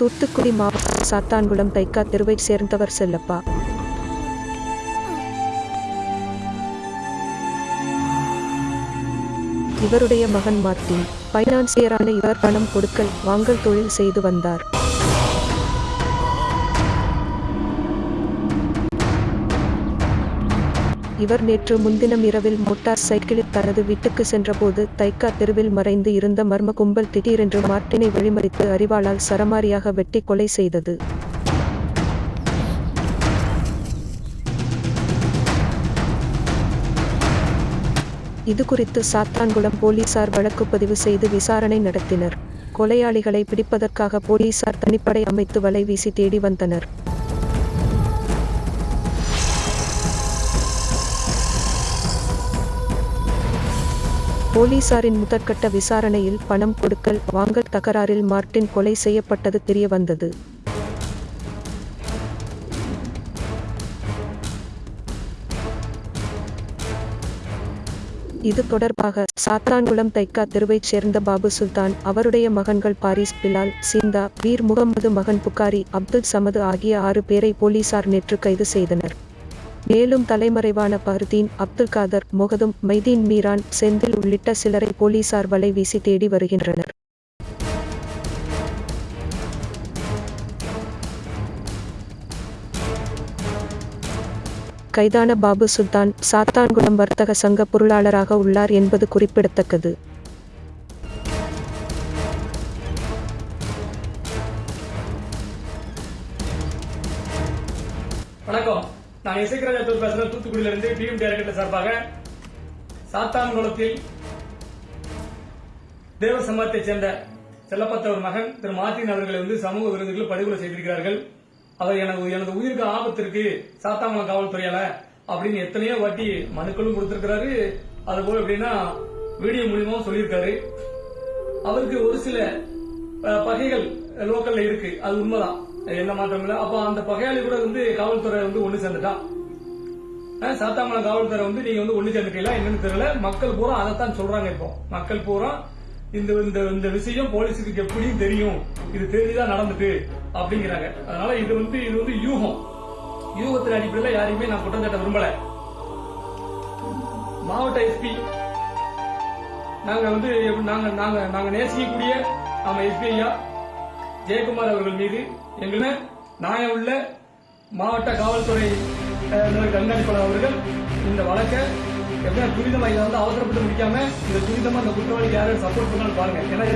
தூத்துக்குடி மாவட்டம் சாத்தான்குளம் தைக்கா தெருவைச் சேர்ந்தவர் செல்லப்பா. இவருடைய மகன் மார்டின் பைனான்சியரான இவர் பணம் கொடுக்கல் வாங்கல் தொழில் செய்து வந்தார். இவர் நேற்று முன்தினம் இரவில் மோட்டார் சைக்கிளில் தனது வீட்டுக்கு சென்றபோது தைக்கா தெருவில் மறைந்து இருந்த மர்ம கும்பல் திடீரென்று மார்ட்டினை வழிமறித்து அறிவாளால் சரமாரியாக வெட்டி கொலை செய்தது. இது குறித்து சாத்தான்குளம் போலீசார் வழக்கு பதிவு செய்து விசாரணை நடத்தினர். கொலையாளிகளை பிடிப்பதற்காக போலீசார் தனிப்படை அமைத்து வலை வீசி தேடி வந்தனர். போலீசாரின் முதற்கட்ட விசாரணையில் பணம் கொடுக்கல் வாங்கல் தகராறில் மார்ட்டின் கொலை செய்யப்பட்டது தெரியவந்தது. இது தொடர்பாக சாத்தான்குளம் தைக்கா தெருவைச் சேர்ந்த பாபு சுல்தான் அவருடைய மகன்கள் பாரிஸ் பிலால் சிந்தா வீர் முகமது மகன் புகாரி அப்துல் சமது ஆகிய ஆறு பேரை போலீசார் நேற்று கைது செய்தனர். மேலும் தலைமறைவான பஹ்ருதீன் அப்துல் காதர் முகதும் மைதீன் மீரான் செந்தில் உள்ளிட்ட சிலரை போலீசார் வலை வீசி தேடி வருகின்றனர். கைதான பாபு சுல்தான் சாத்தான்குளம் வர்த்தக சங்க பொருளாளராக உள்ளார் என்பது குறிப்பிடத்தக்கது. வணக்கம். நான் இசைக்கராஜா தூர் பேசுறேன் தூத்துக்குடியில இருந்து பிஎம் டைரக்டர் சார்பாக சாத்தான்குளத்தில் தேவ சமூகத்தைச் சேர்ந்த செல்லப்பத்தவர் மகன் திரு மார்டின் அவர்களை வந்து சமூக விருந்துகள் படுகொலை செய்திருக்கிறார்கள். அவர் எனது எனது உயிருக்கு ஆபத்திற்கு சாத்தான்குளம் காவல்துறையால அப்படின்னு எத்தனையோ வாட்டி மனுக்களும் கொடுத்திருக்கிறாரு. அது போல எப்படின்னா வீடியோ மூலியமாவும் சொல்லியிருக்காரு. அவருக்கு ஒரு சில பகைகள் லோக்கல்ல இருக்கு. அது உண்மைதான். என்ன மாற்றம் இல்லை? அப்ப அந்த பகையாளி கூட வந்து காவல்துறை வந்து ஒண்ணு சேர்ந்துட்டான் அஹ், சாத்தாங்குளம் காவல்துறை வந்து நீங்க வந்து ஒண்ணு சேர்ந்துட்டீங்களா? என்னன்னு தெரியல. மக்கள் பூரா அதைத்தான் சொல்றாங்க இப்போ. மக்கள் பூரா இந்த இந்த இந்த விஷயம் போலீஸுக்கு எப்படியும் தெரியும். இது தெரிஞ்சுதான் நடந்துட்டு? அப்படிங்கிறாங்க. அதனால இது வந்து இது வந்து யூகம். யூகத்தின் அடிப்படையில் யாரையுமே நான் குற்றம் சாட்ட விரும்பல. மாவட்ட எஸ்பி நாங்க வந்து எப்படி- நாங்க நாங்க நாங்க நேசிக்கக்கூடிய நம்ம எஸ்பி ஐயா ஜெயக்குமார் அவர்கள் மீது எங்களை நியாயம் உள்ள மாவட்ட காவல்துறை கண்காணிப்பாளர் அவர்கள் இந்த வழக்கை எப்படி துரிதமாக இதை வந்து அவசரப்பட்டு முடிக்காம இந்த துரிதமா அந்த குற்றவாளிக்கு யாரும் சப்போர்ட் பண்ணாலும் பாருங்க. ஏன்னா